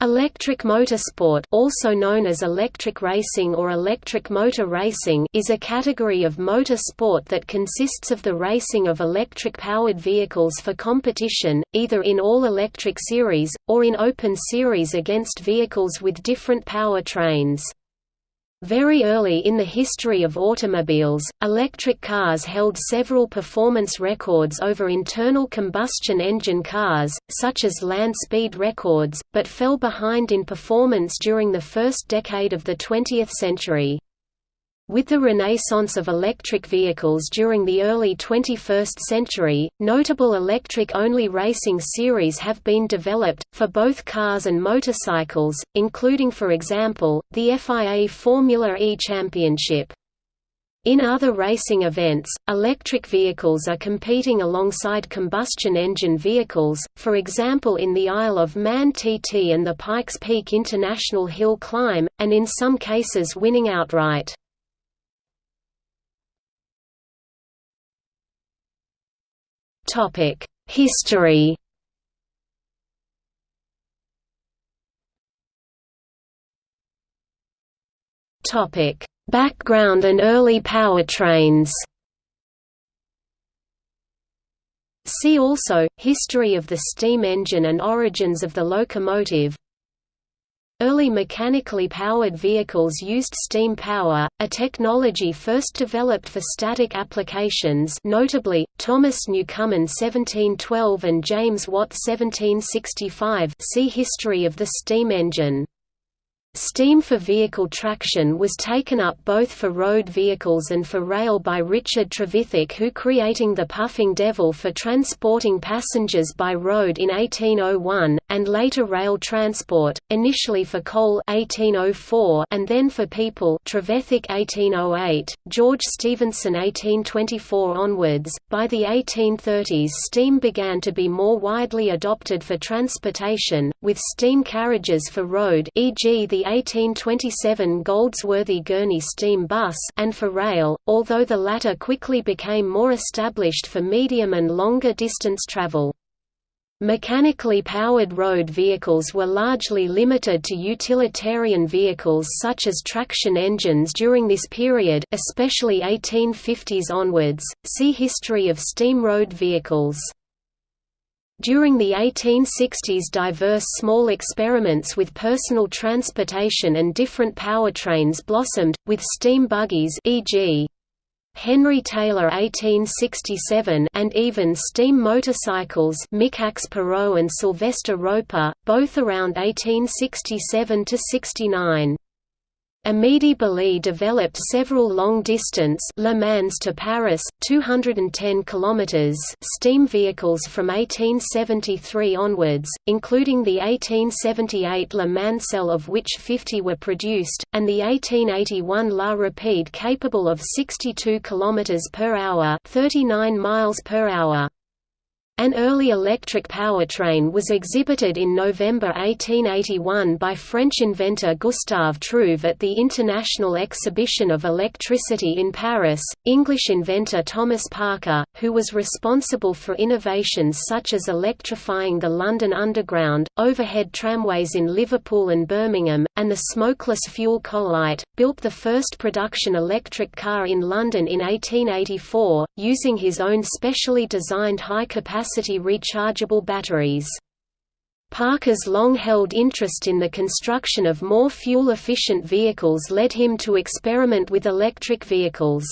Electric motorsport also known as electric racing or electric motor racing is a category of motor sport that consists of the racing of electric-powered vehicles for competition, either in all-electric series, or in open series against vehicles with different power trains. Very early in the history of automobiles, electric cars held several performance records over internal combustion engine cars, such as land speed records, but fell behind in performance during the first decade of the 20th century. With the renaissance of electric vehicles during the early 21st century, notable electric-only racing series have been developed, for both cars and motorcycles, including for example, the FIA Formula E Championship. In other racing events, electric vehicles are competing alongside combustion engine vehicles, for example in the Isle of Man TT and the Pikes Peak International Hill Climb, and in some cases winning outright. Topic: History. Topic: Background and early powertrains. See also, History of the steam engine and origins of the locomotive Early mechanically powered vehicles used steam power, a technology first developed for static applications notably, Thomas Newcomen 1712 and James Watt 1765 see History of the steam engine. Steam for vehicle traction was taken up both for road vehicles and for rail by Richard Trevithick who creating the Puffing Devil for transporting passengers by road in 1801, and later rail transport, initially for coal 1804 and then for people Trevithick 1808, George Stephenson 1824 onwards. By the 1830s steam began to be more widely adopted for transportation, with steam carriages for road e.g. the 1827 Goldsworthy Gurney steam bus and for rail, although the latter quickly became more established for medium and longer distance travel. Mechanically powered road vehicles were largely limited to utilitarian vehicles such as traction engines during this period, especially 1850s onwards. See History of steam road vehicles. During the 1860s diverse small experiments with personal transportation and different powertrains blossomed, with steam buggies e.g. Henry Taylor 1867 and even steam motorcycles Michaux Perreaux and Sylvester Roper, both around 1867–69. Amédée Bollée developed several long-distance Le Mans to Paris, 210 km steam vehicles from 1873 onwards, including the 1878 La Mancelle of which 50 were produced, and the 1881 La Rapide capable of 62 km per hour 39 miles per hour. An early electric powertrain was exhibited in November 1881 by French inventor Gustave Trouve at the International Exhibition of Electricity in Paris. English inventor Thomas Parker, who was responsible for innovations such as electrifying the London Underground, overhead tramways in Liverpool and Birmingham, and the smokeless fuel Coalite, built the first production electric car in London in 1884, using his own specially designed high-capacity capacity rechargeable batteries. Parker's long-held interest in the construction of more fuel-efficient vehicles led him to experiment with electric vehicles.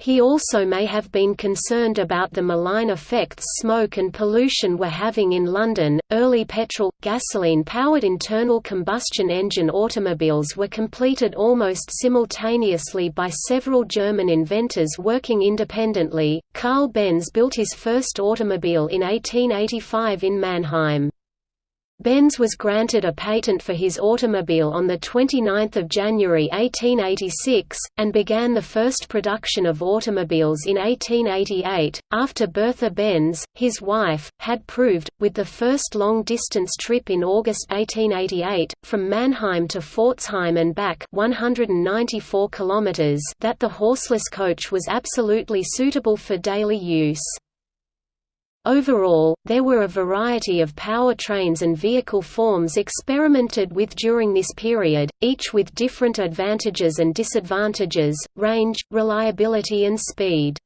He also may have been concerned about the malign effects smoke and pollution were having in London. Early petrol gasoline powered internal combustion engine automobiles were completed almost simultaneously by several German inventors working independently. Carl Benz built his first automobile in 1885 in Mannheim. Benz was granted a patent for his automobile on 29 January 1886, and began the first production of automobiles in 1888, after Bertha Benz, his wife, had proved, with the first long-distance trip in August 1888, from Mannheim to Pforzheim and back 194 kilometers that the horseless coach was absolutely suitable for daily use. Overall, there were a variety of powertrains and vehicle forms experimented with during this period, each with different advantages and disadvantages, range, reliability and speed.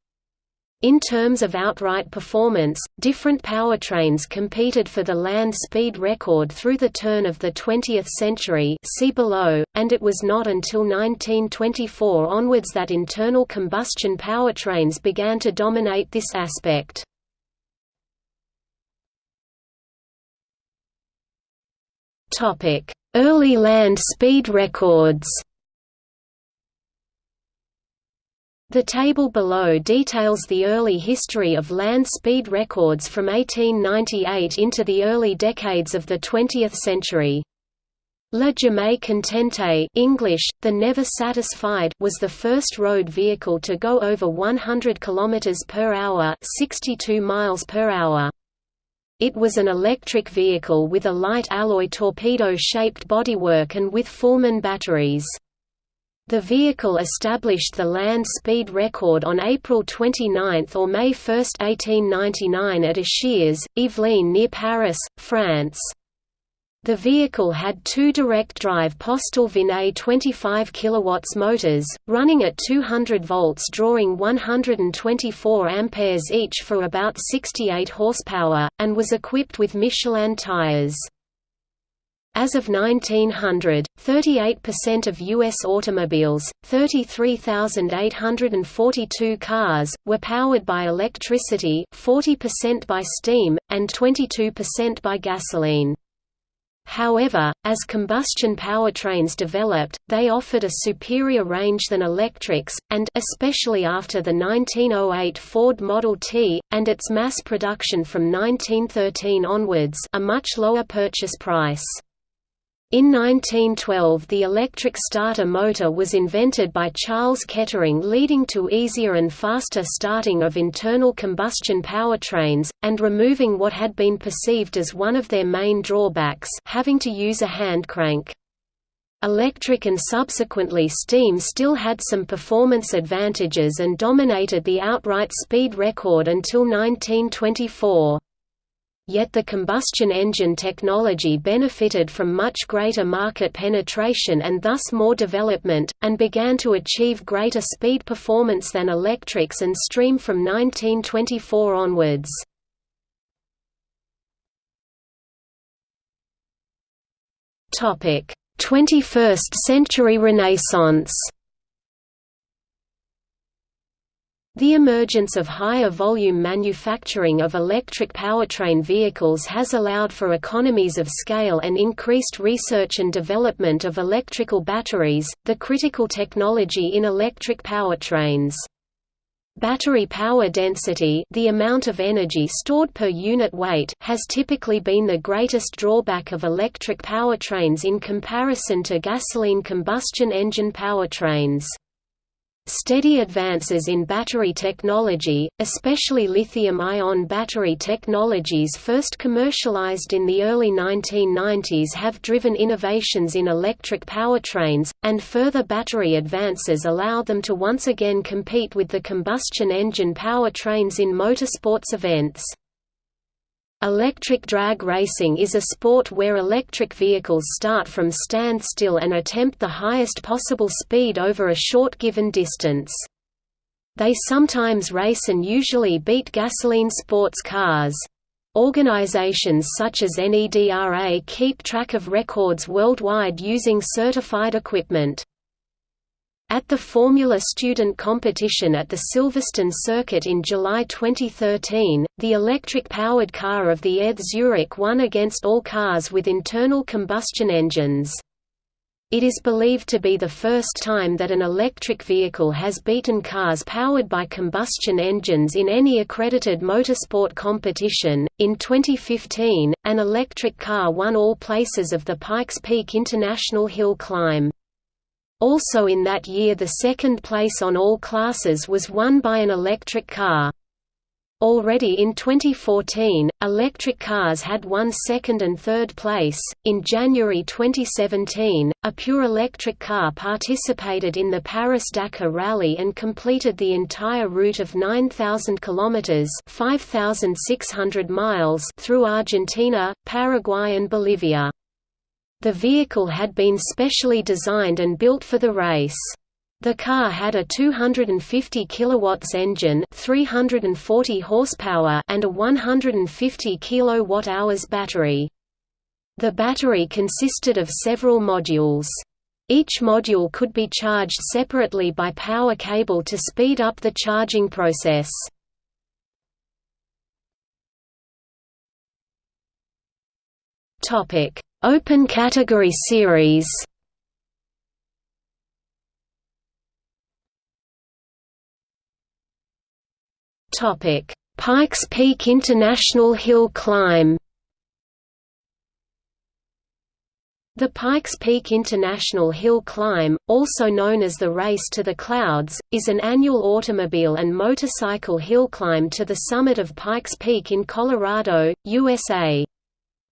In terms of outright performance, different powertrains competed for the land speed record through the turn of the 20th century see below, and it was not until 1924 onwards that internal combustion powertrains began to dominate this aspect. Early land speed records The table below details the early history of land speed records from 1898 into the early decades of the 20th century. Le Jamais Contente English, the Never Satisfied was the first road vehicle to go over 100 km per hour 62 miles per hour. It was an electric vehicle with a light alloy torpedo-shaped bodywork and with Fulmen batteries. The vehicle established the land speed record on April 29 or May 1, 1899 at Achères, Yvelines near Paris, France. The vehicle had two direct-drive Postel-Vinay 25 kW motors, running at 200 volts drawing 124 amperes each for about 68 horsepower, and was equipped with Michelin tires. As of 1900, 38% of U.S. automobiles, 33,842 cars, were powered by electricity 40% by steam, and 22% by gasoline. However, as combustion powertrains developed, they offered a superior range than electrics, and especially after the 1908 Ford Model T, and its mass production from 1913 onwards a much lower purchase price. In 1912 the electric starter motor was invented by Charles Kettering leading to easier and faster starting of internal combustion powertrains, and removing what had been perceived as one of their main drawbacks having to use a hand crank. Electric and subsequently steam still had some performance advantages and dominated the outright speed record until 1924 yet the combustion engine technology benefited from much greater market penetration and thus more development, and began to achieve greater speed performance than electrics and steam from 1924 onwards. Topic: 21st century Renaissance. The emergence of higher volume manufacturing of electric powertrain vehicles has allowed for economies of scale and increased research and development of electrical batteries, the critical technology in electric powertrains. Battery power density the amount of energy stored per unit weight has typically been the greatest drawback of electric powertrains in comparison to gasoline combustion engine powertrains. Steady advances in battery technology, especially lithium-ion battery technologies first commercialized in the early 1990s have driven innovations in electric powertrains, and further battery advances allow them to once again compete with the combustion engine powertrains in motorsports events. Electric drag racing is a sport where electric vehicles start from standstill and attempt the highest possible speed over a short given distance. They sometimes race and usually beat gasoline sports cars. Organizations such as NEDRA keep track of records worldwide using certified equipment. At the Formula Student competition at the Silverstone circuit in July 2013, the electric-powered car of the ETH Zurich won against all cars with internal combustion engines. It is believed to be the first time that an electric vehicle has beaten cars powered by combustion engines in any accredited motorsport competition. In 2015, an electric car won all places of the Pikes Peak International Hill Climb. Also in that year the second place on all classes was won by an electric car. Already in 2014, electric cars had won second and third place. In January 2017, a pure electric car participated in the Paris Dakar Rally and completed the entire route of 9,000 kilometers (5,600 miles) through Argentina, Paraguay, and Bolivia. The vehicle had been specially designed and built for the race. The car had a 250 kilowatts engine, 340 horsepower, and a 150 kilowatt-hours battery. The battery consisted of several modules. Each module could be charged separately by power cable to speed up the charging process. Topic: Open category series. Topic: Pikes Peak International Hill Climb. The Pikes Peak International Hill Climb, also known as the Race to the Clouds, is an annual automobile and motorcycle hill climb to the summit of Pikes Peak in Colorado, USA.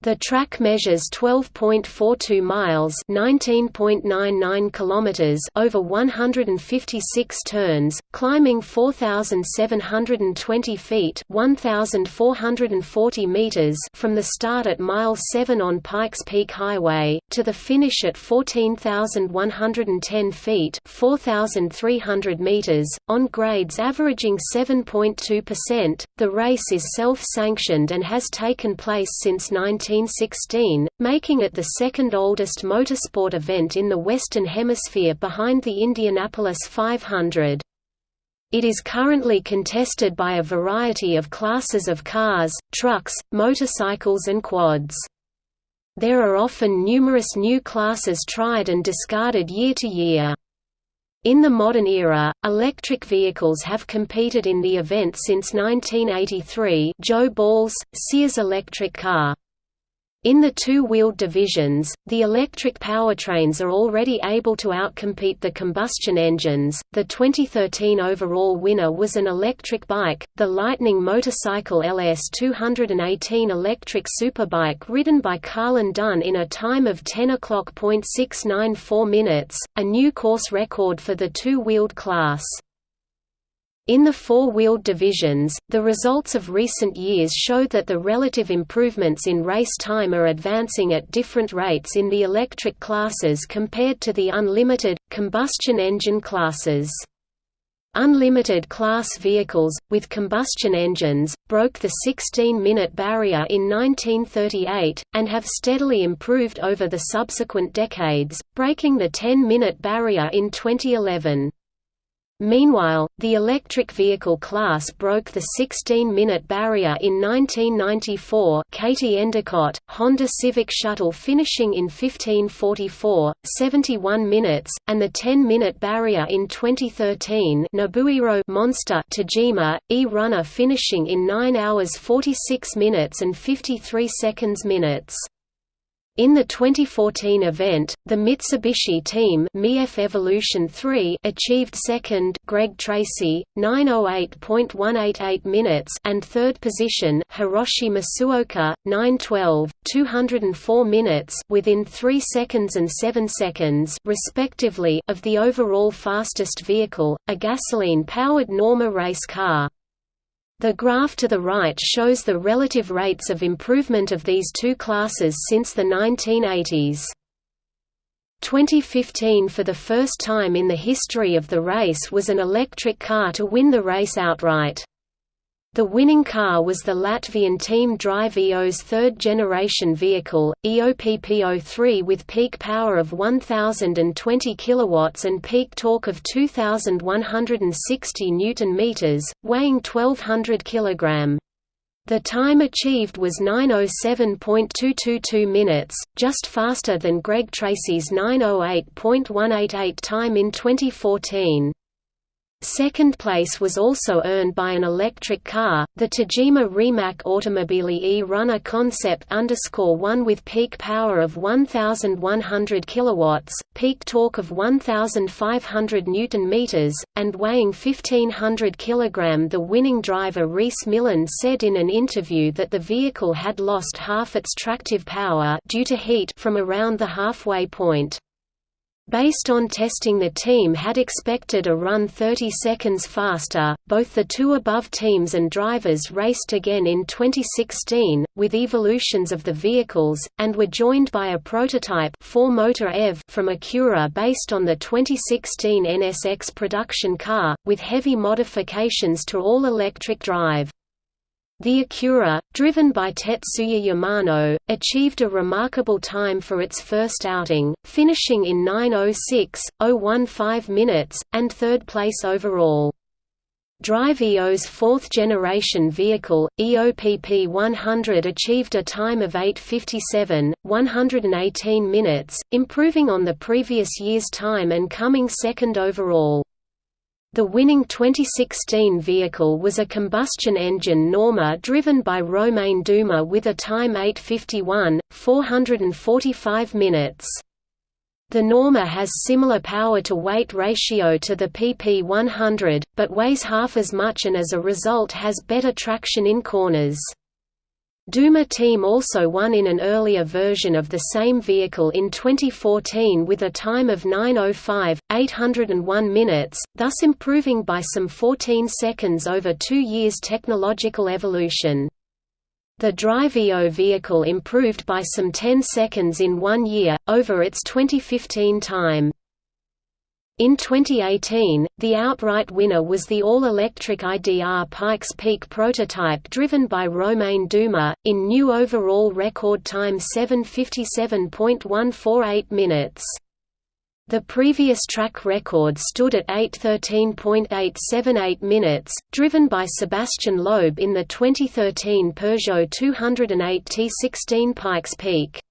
The track measures 12.42 miles (19.99 kilometers) over 156 turns, climbing 4720 feet (1440 meters) from the start at mile 7 on Pikes Peak Highway to the finish at 14110 feet (4300 meters) on grades averaging 7.2%. The race is self-sanctioned and has taken place since 19 1916, making it the second oldest motorsport event in the Western Hemisphere behind the Indianapolis 500. It is currently contested by a variety of classes of cars, trucks, motorcycles and quads. There are often numerous new classes tried and discarded year to year. In the modern era, electric vehicles have competed in the event since 1983 Joe Ball's, Sears electric car. In the two-wheeled divisions, the electric powertrains are already able to outcompete the combustion engines. The 2013 overall winner was an electric bike, the Lightning Motorcycle LS 218 electric superbike ridden by Carlin Dunne in a time of 10 o'clock .694 minutes, a new course record for the two-wheeled class. In the four-wheeled divisions, the results of recent years show that the relative improvements in race time are advancing at different rates in the electric classes compared to the unlimited, combustion engine classes. Unlimited class vehicles, with combustion engines, broke the 16-minute barrier in 1938, and have steadily improved over the subsequent decades, breaking the 10-minute barrier in 2011. Meanwhile, the electric vehicle class broke the 16-minute barrier in 1994 Katie Endicott, Honda Civic Shuttle finishing in 1544, 71 minutes, and the 10-minute barrier in 2013 Nobuhiro Monster Tajima, E-Runner finishing in 9 hours 46 minutes and 53 seconds minutes. In the 2014 event, the Mitsubishi team MiEV Evolution 3 achieved second Greg Tracy, 908.188 minutes and third position Hiroshi Masuoka, 912, 204 minutes within 3 seconds and 7 seconds respectively of the overall fastest vehicle, a gasoline-powered Norma race car. The graph to the right shows the relative rates of improvement of these two classes since the 1980s. 2015 for the first time in the history of the race was an electric car to win the race outright. The winning car was the Latvian Team Drive EO's third-generation vehicle, EOPP03 with peak power of 1020 kW and peak torque of 2160 Nm, weighing 1200 kg. The time achieved was 907.222 minutes, just faster than Greg Tracy's 908.188 time in 2014. Second place was also earned by an electric car, the Tajima Rimac Automobili e-Runner Concept underscore one with peak power of 1,100 kilowatts, peak torque of 1,500 newton meters, and weighing 1,500 kilogram. The winning driver Rhys Millen said in an interview that the vehicle had lost half its tractive power due to heat from around the halfway point. Based on testing the team had expected a run 30 seconds faster. Both the two above teams and drivers raced again in 2016, with evolutions of the vehicles, and were joined by a prototype 4-motor EV from Acura based on the 2016 NSX production car, with heavy modifications to all-electric drive. The Acura, driven by Tetsuya Yamano, achieved a remarkable time for its first outing, finishing in 9.06.015 minutes, and third place overall. Drive EO's fourth-generation vehicle, EOPP 100 achieved a time of 8.57, 118 minutes, improving on the previous year's time and coming second overall. The winning 2016 vehicle was a combustion engine Norma driven by Romain Dumas with a time 851, 445 minutes. The Norma has similar power-to-weight ratio to the PP100, but weighs half as much and as a result has better traction in corners. Dumas team also won in an earlier version of the same vehicle in 2014 with a time of 9.05.801 minutes, thus improving by some 14 seconds over two years' technological evolution. The Drive EO vehicle improved by some 10 seconds in one year, over its 2015 time. In 2018, the outright winner was the all-electric IDR Pikes Peak prototype driven by Romain Dumas, in new overall record time 757.148 minutes. The previous track record stood at 813.878 minutes, driven by Sébastien Loeb in the 2013 Peugeot 208 T16 Pikes Peak.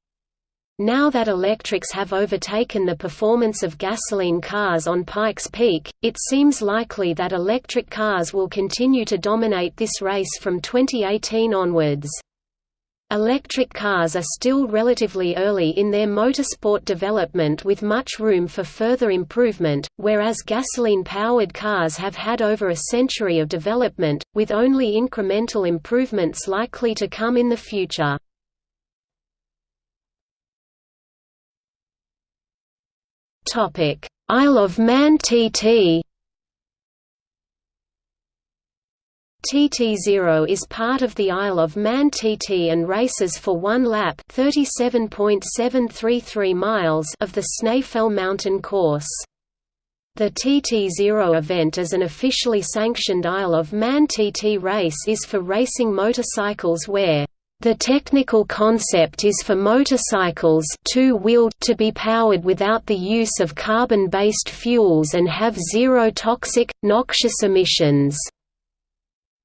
Now that electrics have overtaken the performance of gasoline cars on Pikes Peak, it seems likely that electric cars will continue to dominate this race from 2018 onwards. Electric cars are still relatively early in their motorsport development with much room for further improvement, whereas gasoline-powered cars have had over a century of development, with only incremental improvements likely to come in the future. Topic: Isle of Man TT. TT0 is part of the Isle of Man TT and races for one lap (37.733 miles) of the Snaefell Mountain Course. The TT0 event as an officially sanctioned Isle of Man TT race is for racing motorcycles where the technical concept is for motorcycles two-wheeled to be powered without the use of carbon-based fuels and have zero toxic, noxious emissions.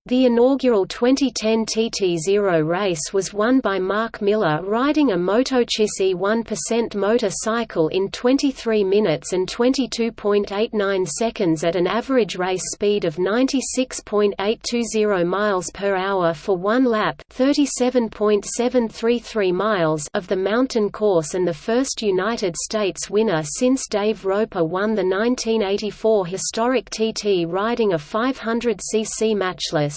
The inaugural 2010 TT0 race was won by Mark Miller riding a MotoCzysz 1% motorcycle in 23 minutes and 22.89 seconds at an average race speed of 96.820 miles per hour for one lap 37.733 miles of the mountain course and the first United States winner since Dave Roper won the 1984 historic TT riding a 500cc matchless.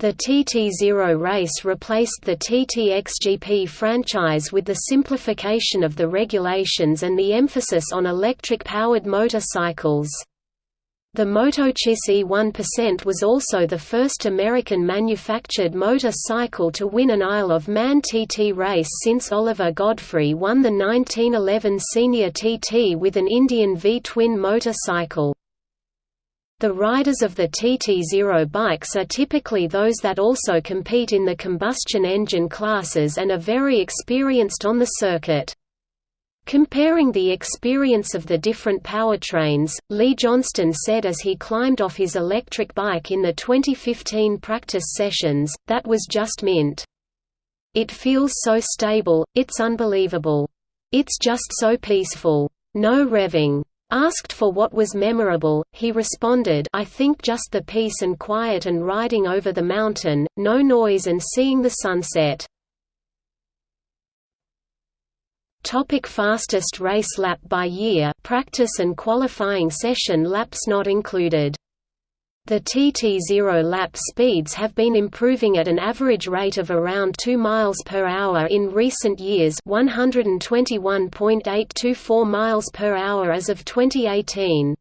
The TT0 race replaced the TTXGP franchise with the simplification of the regulations and the emphasis on electric-powered motorcycles. The MotoCzysz 1% was also the first American-manufactured motorcycle to win an Isle of Man TT race since Oliver Godfrey won the 1911 Senior TT with an Indian V-twin motorcycle. The riders of the TT0 bikes are typically those that also compete in the combustion engine classes and are very experienced on the circuit. Comparing the experience of the different powertrains, Lee Johnston said as he climbed off his electric bike in the 2015 practice sessions, that was just mint. It feels so stable, it's unbelievable. It's just so peaceful. No revving. Asked for what was memorable, he responded I think just the peace and quiet and riding over the mountain, no noise and seeing the sunset. Topic fastest race lap by year practice and qualifying session laps not included the TT0 lap speeds have been improving at an average rate of around 2 miles per hour in recent years 121.824 miles per hour as of 2018.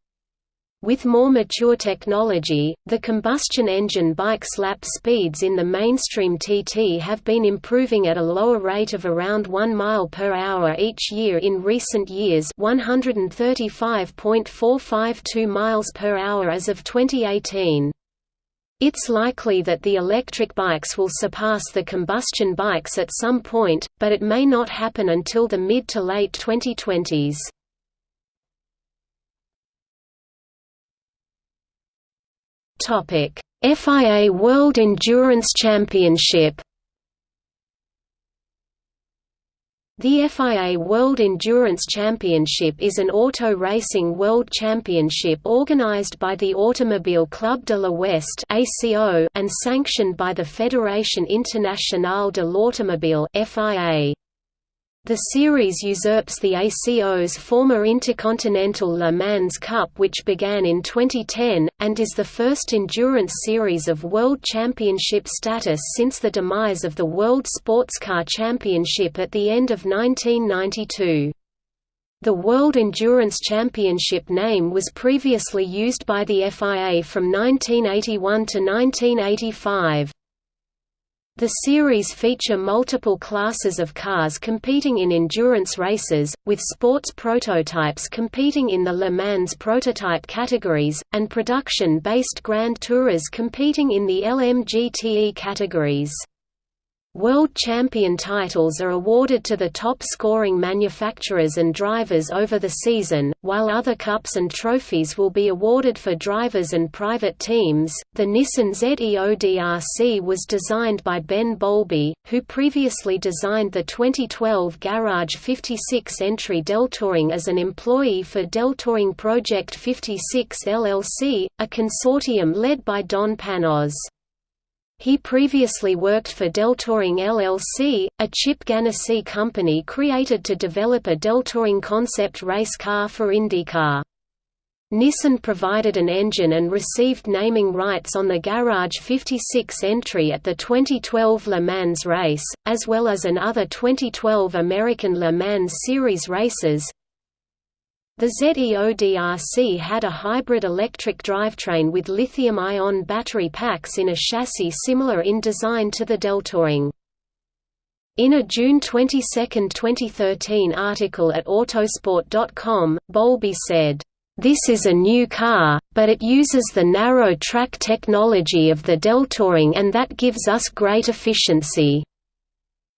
With more mature technology, the combustion engine bike's lap speeds in the mainstream TT have been improving at a lower rate of around 1 mile per hour each year in recent years 135.452 miles per hour as of 2018. It's likely that the electric bikes will surpass the combustion bikes at some point, but it may not happen until the mid to late 2020s. Topic: FIA World Endurance Championship. The FIA World Endurance Championship is an auto racing world championship organized by the Automobile Club de l'Ouest and sanctioned by the Fédération Internationale de l'Automobile (FIA). The series usurps the ACO's former Intercontinental Le Mans Cup which began in 2010, and is the first endurance series of World Championship status since the demise of the World Sports Car Championship at the end of 1992. The World Endurance Championship name was previously used by the FIA from 1981 to 1985. The series feature multiple classes of cars competing in endurance races, with sports prototypes competing in the Le Mans prototype categories, and production-based Grand Tourers competing in the LMGTE categories. World champion titles are awarded to the top scoring manufacturers and drivers over the season, while other cups and trophies will be awarded for drivers and private teams. The Nissan ZEODRC was designed by Ben Bowlby, who previously designed the 2012 Garage 56 entry DeltaWing as an employee for DeltaWing Project 56 LLC, a consortium led by Don Panoz. He previously worked for DeltaWing LLC, a Chip Ganassi company created to develop a DeltaWing concept race car for IndyCar. Nissan provided an engine and received naming rights on the Garage 56 entry at the 2012 Le Mans race, as well as in other 2012 American Le Mans Series races, the ZEODRC had a hybrid electric drivetrain with lithium-ion battery packs in a chassis similar in design to the DeltaWing. In a June 22, 2013 article at Autosport.com, Bowlby said, "...this is a new car, but it uses the narrow track technology of the DeltaWing and that gives us great efficiency."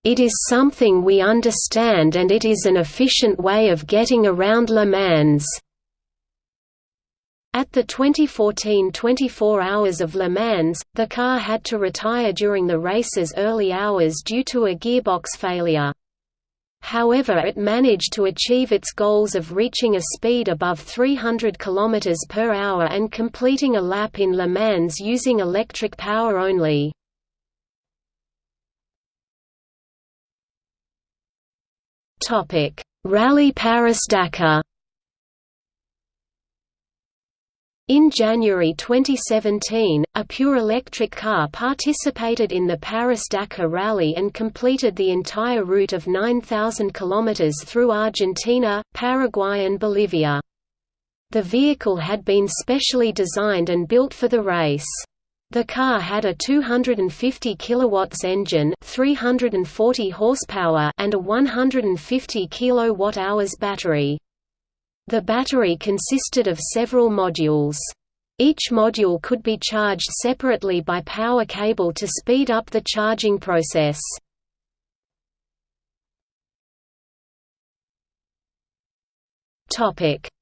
It is something we understand and it is an efficient way of getting around Le Mans. At the 2014 24 Hours of Le Mans, the car had to retire during the race's early hours due to a gearbox failure. However it managed to achieve its goals of reaching a speed above 300 km per hour and completing a lap in Le Mans using electric power only. Topic: Rally Paris-Dakar. In January 2017, a pure electric car participated in the Paris-Dakar Rally and completed the entire route of 9,000 km through Argentina, Paraguay and Bolivia. The vehicle had been specially designed and built for the race. The car had a 250 kilowatts engine, 340 horsepower, and a 150 kilowatt-hours battery. The battery consisted of several modules. Each module could be charged separately by power cable to speed up the charging process.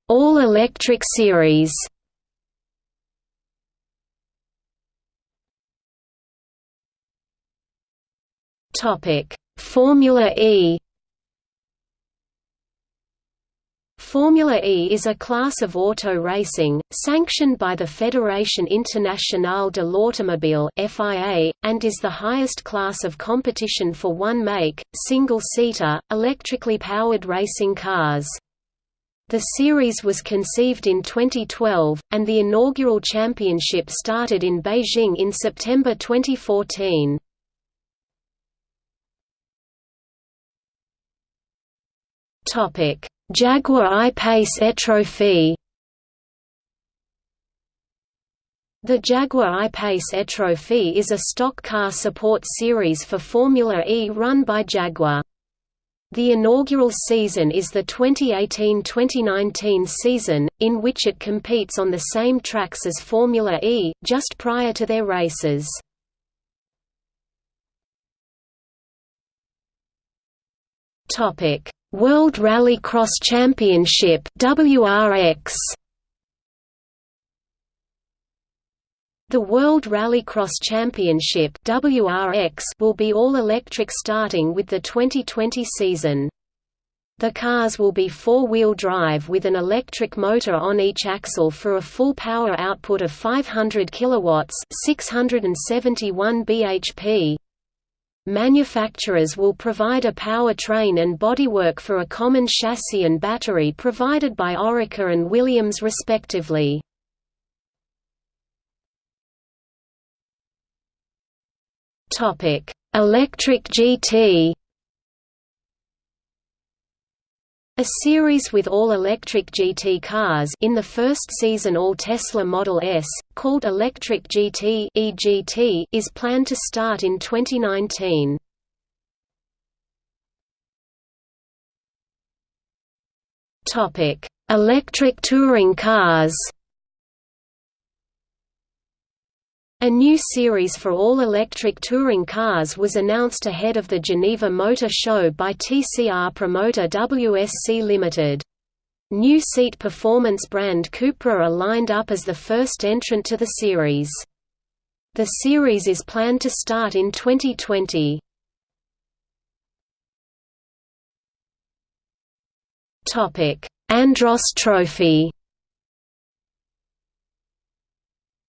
All-electric series. Topic: Formula E Formula E is a class of auto racing, sanctioned by the Fédération Internationale de l'Automobile and is the highest class of competition for one-make, single-seater, electrically powered racing cars. The series was conceived in 2012, and the inaugural championship started in Beijing in September 2014. Topic Jaguar I-Pace E-Trophy The Jaguar I-Pace E-Trophy is a stock car support series for Formula E run by Jaguar. The inaugural season is the 2018–2019 season, in which it competes on the same tracks as Formula E, just prior to their races. Topic World Rallycross Championship WRX The World Rallycross Championship WRX will be all-electric starting with the 2020 season. The cars will be four-wheel drive with an electric motor on each axle for a full power output of 500 kilowatts, 671 bhp. Manufacturers will provide a powertrain and bodywork for a common chassis and battery provided by Oreca and Williams respectively. Electric GT A series with all-electric GT cars in the first season all Tesla Model S, called Electric GT EGT, is planned to start in 2019. Electric touring cars A new series for all-electric touring cars was announced ahead of the Geneva Motor Show by TCR promoter WSC Limited. New seat performance brand Cupra are lined up as the first entrant to the series. The series is planned to start in 2020. Andros Trophy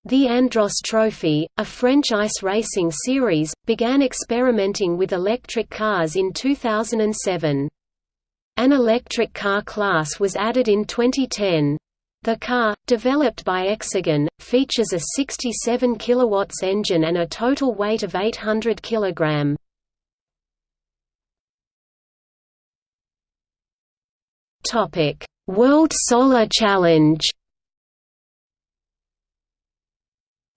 The Andros Trophy, a French ice racing series, began experimenting with electric cars in 2007. An electric car class was added in 2010. The car, developed by Exagon, features a 67 kW engine and a total weight of 800 kg. World Solar Challenge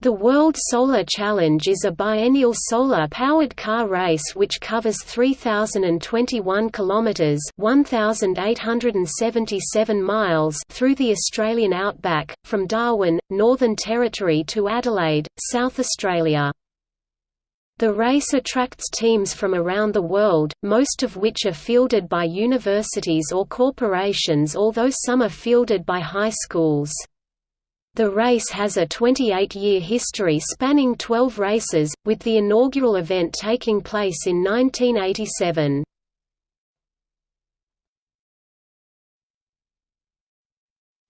The World Solar Challenge is a biennial solar-powered car race which covers 3,021 kilometres (1,877 miles) through the Australian outback, from Darwin, Northern Territory to Adelaide, South Australia. The race attracts teams from around the world, most of which are fielded by universities or corporations although some are fielded by high schools. The race has a 28-year history spanning 12 races, with the inaugural event taking place in 1987.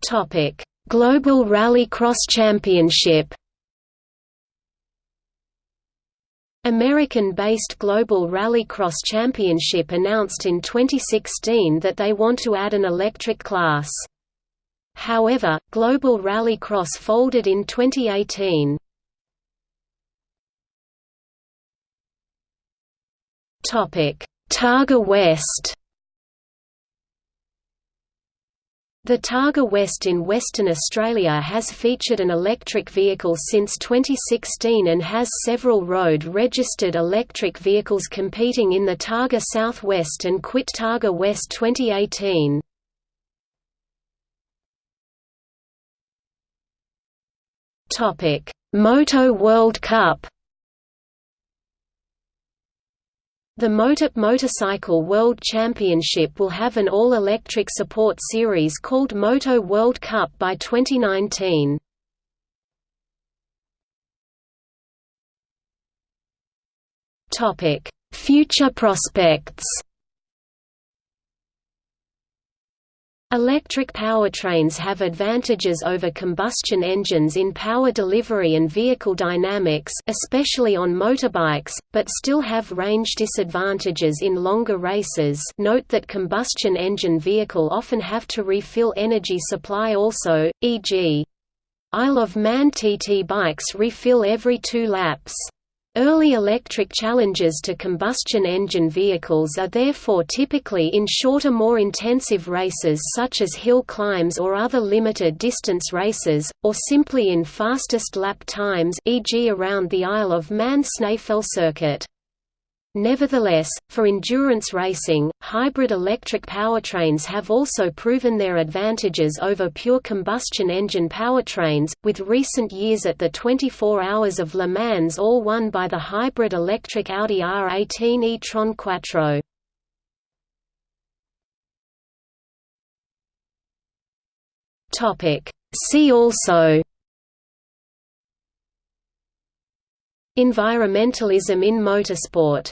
Topic: Global Rallycross Championship American-based Global Rallycross Championship announced in 2016 that they want to add an electric class. However, Global Rallycross folded in 2018. Topic: Targa West. The Targa West in Western Australia has featured an electric vehicle since 2016 and has several road-registered electric vehicles competing in the Targa Southwest and Quit Targa West 2018. Topic: Moto World Cup. The MotoGP Motorcycle World Championship will have an all-electric support series called Moto World Cup by 2019. Topic: Future prospects. Electric powertrains have advantages over combustion engines in power delivery and vehicle dynamics especially on motorbikes, but still have range disadvantages in longer races note that combustion engine vehicle often have to refill energy supply also, e.g. Isle of Man TT bikes refill every two laps. Early electric challenges to combustion engine vehicles are therefore typically in shorter more intensive races such as hill climbs or other limited distance races, or simply in fastest lap times e.g. around the Isle of Man Snaefell circuit. Nevertheless, for endurance racing, hybrid electric powertrains have also proven their advantages over pure combustion engine powertrains, with recent years at the 24 Hours of Le Mans all won by the hybrid electric Audi R18 e-tron Quattro. See also Environmentalism in motorsport